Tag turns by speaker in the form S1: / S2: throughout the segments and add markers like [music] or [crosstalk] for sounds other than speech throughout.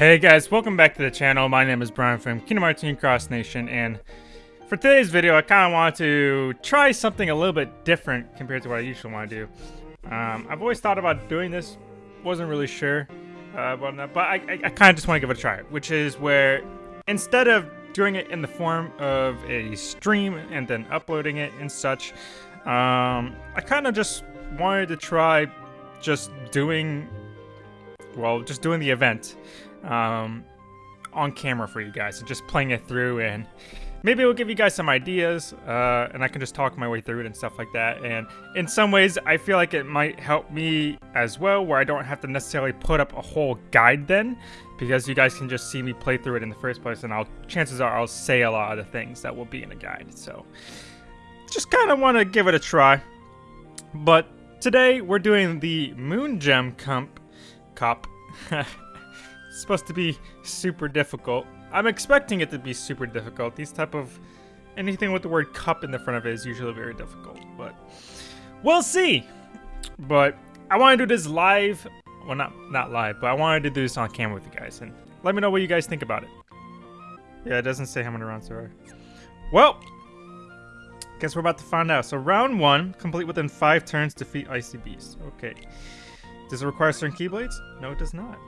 S1: Hey guys, welcome back to the channel. My name is Brian from Kingdom Hearts Union Cross Nation, and for today's video, I kind of want to try something a little bit different compared to what I usually want to do. Um, I've always thought about doing this, wasn't really sure uh, about that, but I, I, I kind of just want to give it a try, which is where instead of doing it in the form of a stream and then uploading it and such, um, I kind of just wanted to try just doing, well, just doing the event um, on camera for you guys and just playing it through and maybe it'll give you guys some ideas uh, and I can just talk my way through it and stuff like that. And in some ways, I feel like it might help me as well where I don't have to necessarily put up a whole guide then because you guys can just see me play through it in the first place and I'll chances are I'll say a lot of the things that will be in a guide. So just kind of want to give it a try. But today we're doing the Moon Gem Comp Cop. [laughs] supposed to be super difficult. I'm expecting it to be super difficult. These type of anything with the word cup in the front of it is usually very difficult, but we'll see. But I want to do this live. Well, not not live, but I wanted to do this on camera with you guys, and let me know what you guys think about it. Yeah, it doesn't say how many rounds there are. Well, guess we're about to find out. So round one, complete within five turns, defeat Icy Beast. Okay. Does it require certain Keyblades? No, it does not.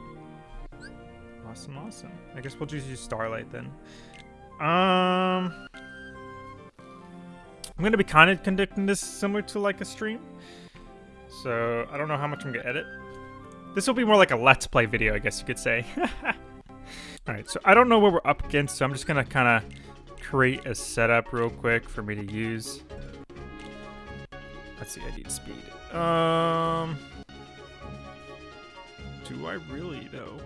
S1: Awesome, awesome. I guess we'll just use Starlight then. Um, I'm going to be kind of conducting this similar to like a stream. So I don't know how much I'm going to edit. This will be more like a Let's Play video, I guess you could say. [laughs] Alright, so I don't know what we're up against, so I'm just going to kind of create a setup real quick for me to use. Let's see, I need speed. Um, do I really, though?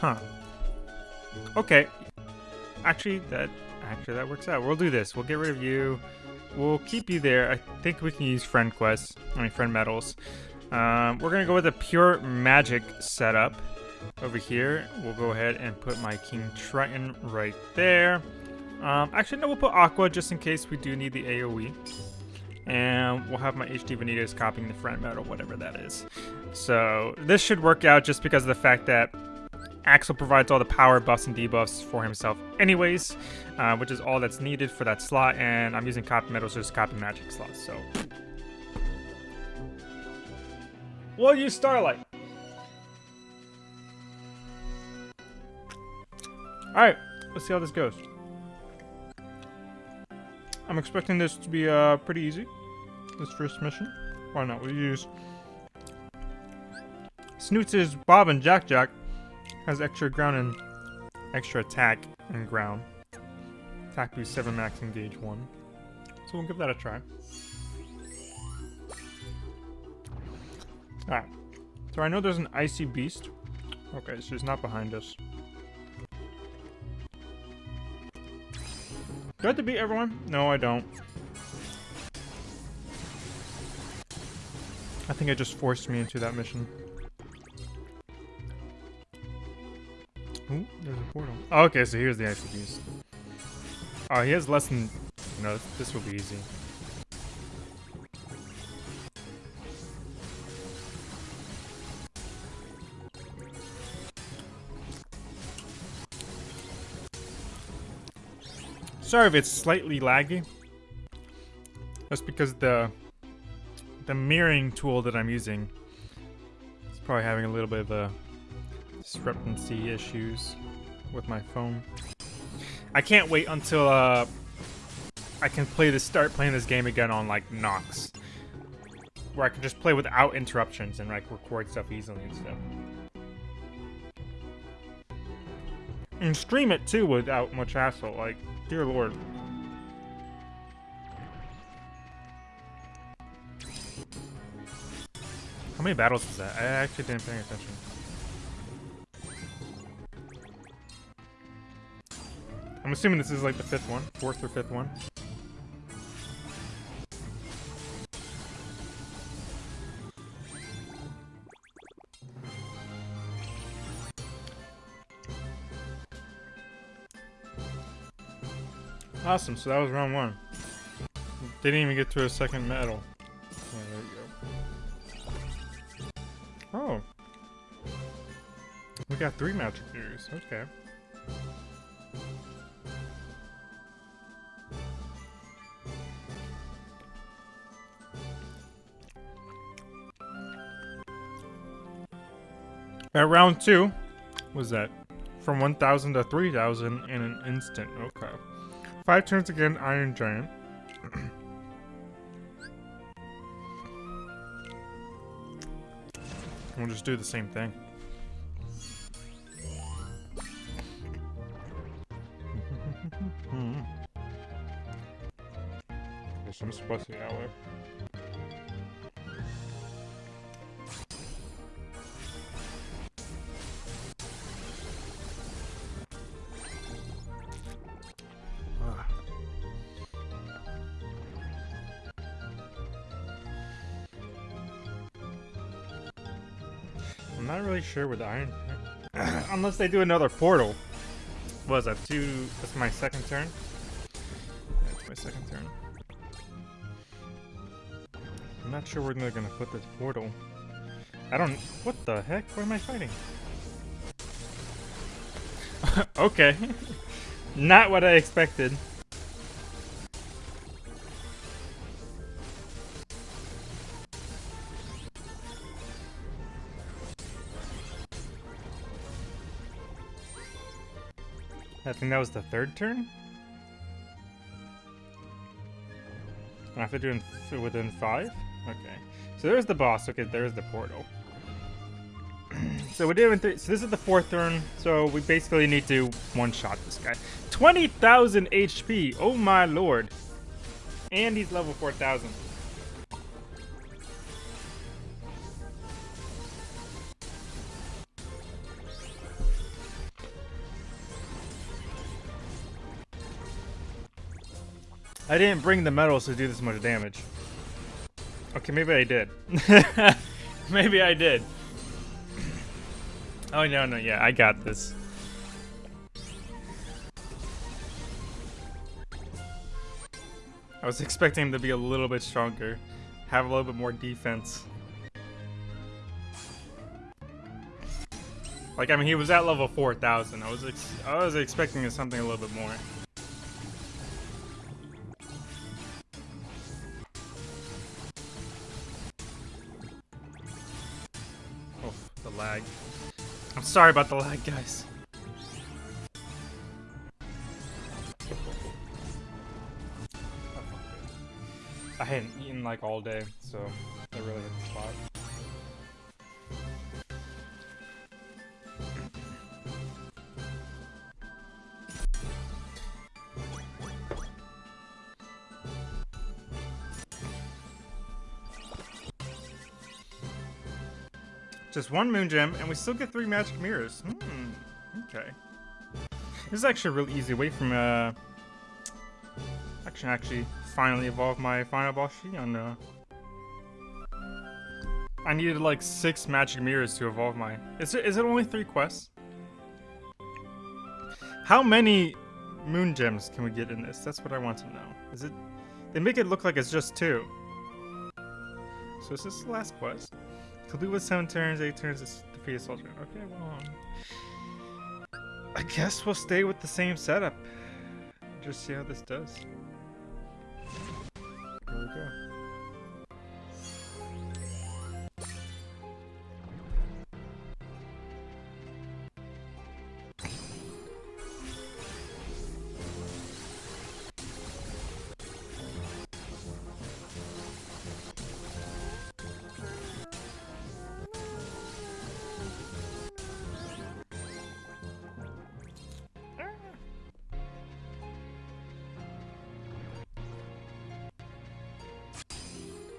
S1: Huh. Okay. Actually, that actually that works out. We'll do this. We'll get rid of you. We'll keep you there. I think we can use friend quests. I mean, friend medals. Um, we're gonna go with a pure magic setup over here. We'll go ahead and put my King Triton right there. Um, actually, no, we'll put Aqua just in case we do need the AoE. And we'll have my HD Vanitas copying the friend medal, whatever that is. So this should work out just because of the fact that Axel provides all the power buffs and debuffs for himself anyways, uh, which is all that's needed for that slot, and I'm using copy medals just copy magic slots, so. We'll use Starlight. Alright, let's see how this goes. I'm expecting this to be uh, pretty easy, this first mission. Why not? We'll use Snoots' Bob and Jack Jack has extra ground and extra attack and ground. Attack boost 7 max engage 1. So we'll give that a try. Alright. So I know there's an icy beast. Okay, so he's not behind us. Do I have to beat everyone? No, I don't. I think it just forced me into that mission. Ooh, there's a portal. Oh, okay, so here's the icy beast. Oh, he has less than... Know, this will be easy. Sorry if it's slightly laggy. That's because the the mirroring tool that I'm using is probably having a little bit of a discrepancy issues with my phone. I can't wait until uh, I can play this, start playing this game again on like Nox, where I can just play without interruptions and like record stuff easily and stuff. And stream it too without much hassle. Like, dear lord. How many battles is that? I actually didn't pay attention. I'm assuming this is like the fifth one, fourth or fifth one. Awesome, so that was round one. Didn't even get to a second medal. Oh. We got three magic mirrors. Okay. At round two, was that from 1,000 to 3,000 in an instant. Okay. Five turns again, Iron Giant. [coughs] we'll just do the same thing. Guess I'm supposed to that not really sure with Iron... [clears throat] Unless they do another portal. Was that two... That's my second turn? That's my second turn. I'm not sure where they're gonna put this portal. I don't... What the heck? What am I fighting? [laughs] okay. [laughs] not what I expected. I think that was the third turn? I have to do it within five? Okay. So there's the boss. Okay, there's the portal. [clears throat] so we did three. So this is the fourth turn. So we basically need to one-shot this guy. 20,000 HP. Oh my lord. And he's level 4,000. I didn't bring the medals to do this much damage. Okay, maybe I did. [laughs] maybe I did. Oh, no, no, yeah, I got this. I was expecting him to be a little bit stronger. Have a little bit more defense. Like, I mean, he was at level 4,000. I was I was expecting something a little bit more. Sorry about the lag, guys. I hadn't eaten like all day, so I really hit the spot. Just one moon gem, and we still get three magic mirrors. Hmm. Okay. This is actually a really easy way from uh. I can actually finally evolve my final boss on uh. I needed like six magic mirrors to evolve my. Is it is it only three quests? How many moon gems can we get in this? That's what I want to know. Is it? They make it look like it's just two. So is this the last quest? Complete with 7 turns, 8 turns, it's defeat a soldier. Okay, well, um, I guess we'll stay with the same setup. Just see how this does.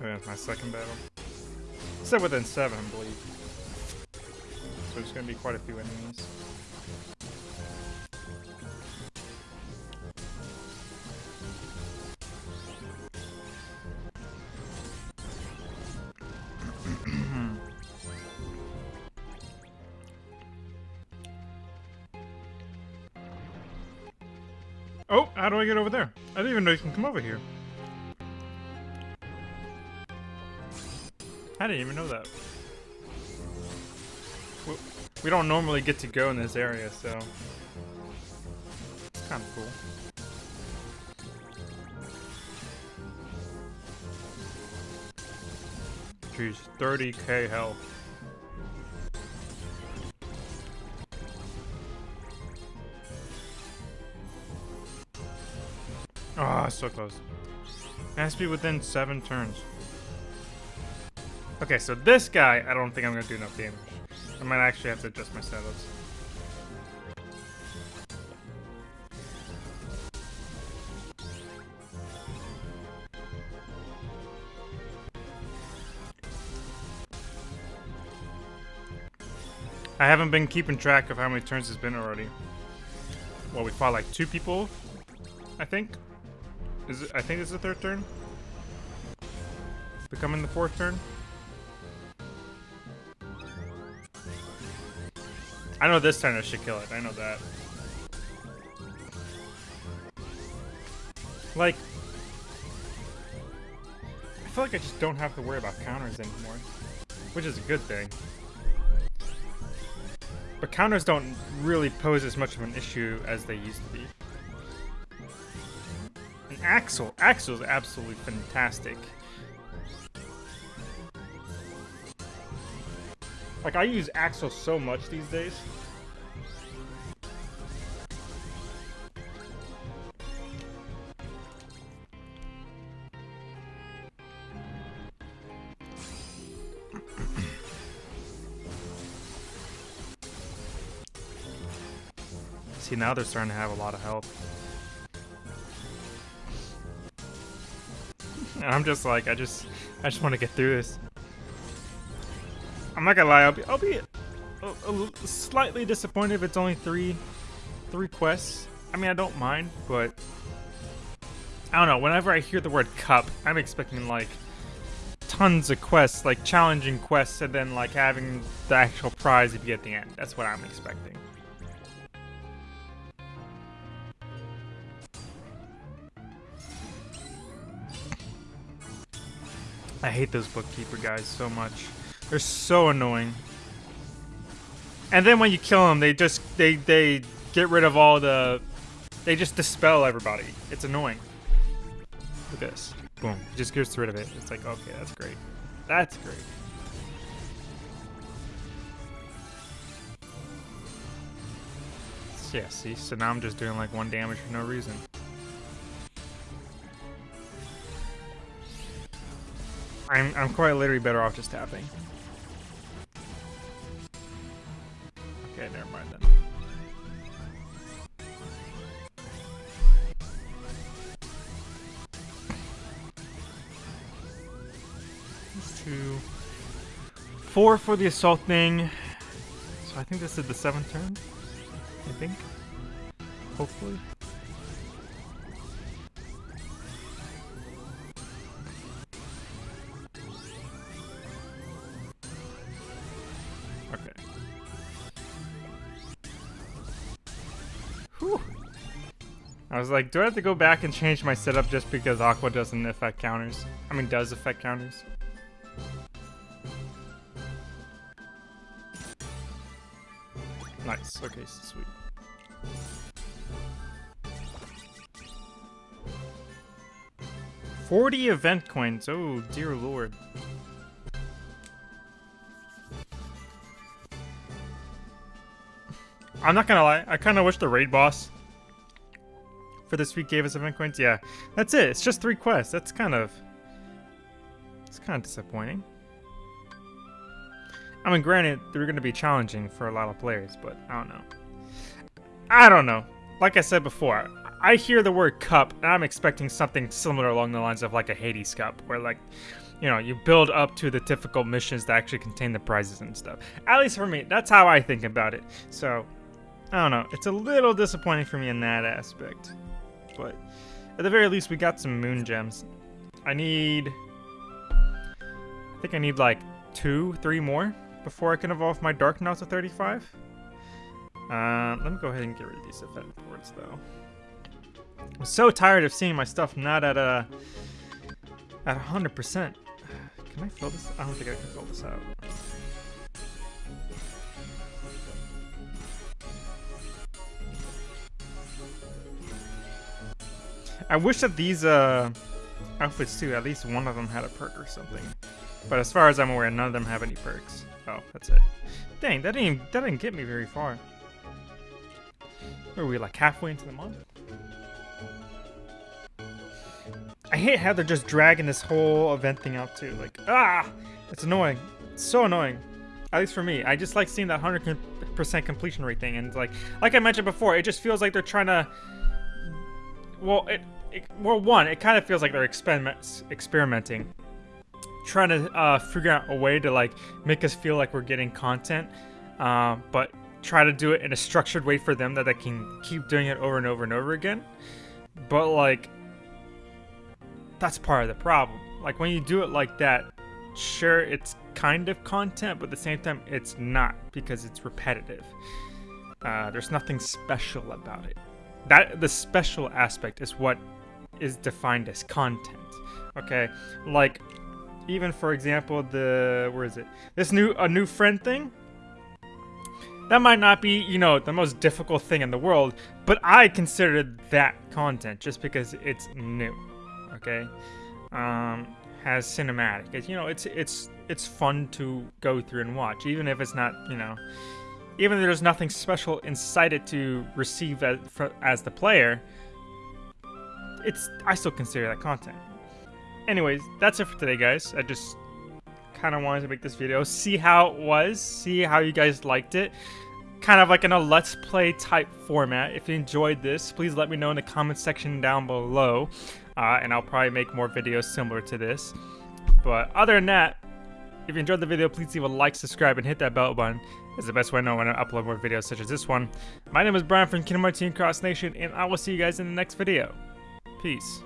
S1: Yeah, my second battle. Said within seven, I believe. So there's gonna be quite a few enemies. [clears throat] oh, how do I get over there? I didn't even know you can come over here. I didn't even know that. We don't normally get to go in this area, so it's kind of cool. Jeez, 30k health. Ah, oh, so close. It has to be within seven turns. Okay, so this guy, I don't think I'm gonna do enough damage. I might actually have to adjust my setups. I haven't been keeping track of how many turns it's been already. Well, we fought like two people, I think. Is it, I think it's the third turn. Becoming the fourth turn. I know this turn I should kill it. I know that. Like, I feel like I just don't have to worry about counters anymore, which is a good thing. But counters don't really pose as much of an issue as they used to be. And Axel, Axel is absolutely fantastic. Like, I use Axel so much these days. [clears throat] See, now they're starting to have a lot of health. [laughs] I'm just like, I just, I just want to get through this. I'm not gonna lie, I'll be, I'll be a, a, slightly disappointed if it's only three, three quests. I mean, I don't mind, but I don't know. Whenever I hear the word cup, I'm expecting like tons of quests, like challenging quests, and then like having the actual prize if you get the end. That's what I'm expecting. I hate those bookkeeper guys so much. They're so annoying. And then when you kill them, they just they they get rid of all the they just dispel everybody. It's annoying. Look at this. Boom. just gets rid of it. It's like, okay, that's great. That's great. Yeah, see? So now I'm just doing like one damage for no reason. I'm, I'm quite literally better off just tapping. Two. Four for the assault thing. So I think this is the seventh turn. I think. Hopefully. Okay I was like, do I have to go back and change my setup just because Aqua doesn't affect counters? I mean, does affect counters. Okay, sweet. Forty event coins. Oh, dear lord. I'm not gonna lie. I kind of wish the raid boss for this week gave us event coins? Yeah, that's it. It's just three quests. That's kind of... It's kind of disappointing. I mean, granted, they're going to be challenging for a lot of players, but I don't know. I don't know. Like I said before, I hear the word cup, and I'm expecting something similar along the lines of like a Hades cup, where like, you know, you build up to the difficult missions that actually contain the prizes and stuff. At least for me, that's how I think about it. So, I don't know. It's a little disappointing for me in that aspect but at the very least we got some moon gems. I need... I think I need like two, three more before I can evolve my Dark Knot to 35. Uh, let me go ahead and get rid of these effect boards, though. I'm so tired of seeing my stuff not at a at 100%. Can I fill this? I don't think I can fill this out. I wish that these uh, outfits too, at least one of them had a perk or something. But as far as I'm aware, none of them have any perks. Oh, that's it. Dang, that didn't, even, that didn't get me very far. Are we, like halfway into the month? I hate how they're just dragging this whole event thing out too. Like, ah! It's annoying. It's so annoying. At least for me. I just like seeing that 100% completion rate thing. And like, like I mentioned before, it just feels like they're trying to... Well, it, it well, one, it kind of feels like they're experiment, experimenting. Trying to uh, figure out a way to like make us feel like we're getting content. Uh, but try to do it in a structured way for them that they can keep doing it over and over and over again. But like, that's part of the problem. Like when you do it like that, sure, it's kind of content, but at the same time, it's not because it's repetitive. Uh, there's nothing special about it. That the special aspect is what is defined as content. Okay, like even for example, the where is it? This new a new friend thing. That might not be, you know, the most difficult thing in the world, but I consider that content just because it's new. Okay, um, has cinematic. It's, you know, it's it's it's fun to go through and watch, even if it's not, you know, even if there's nothing special inside it to receive as, for, as the player. It's I still consider that content. Anyways, that's it for today, guys. I just kind of wanted to make this video, see how it was, see how you guys liked it. Kind of like in a let's play type format. If you enjoyed this, please let me know in the comment section down below uh, and I'll probably make more videos similar to this. But other than that, if you enjoyed the video, please leave a like, subscribe, and hit that bell button. It's the best way to know when I upload more videos such as this one. My name is Brian from Kingdom Hearts Team Cross Nation, and I will see you guys in the next video. Peace.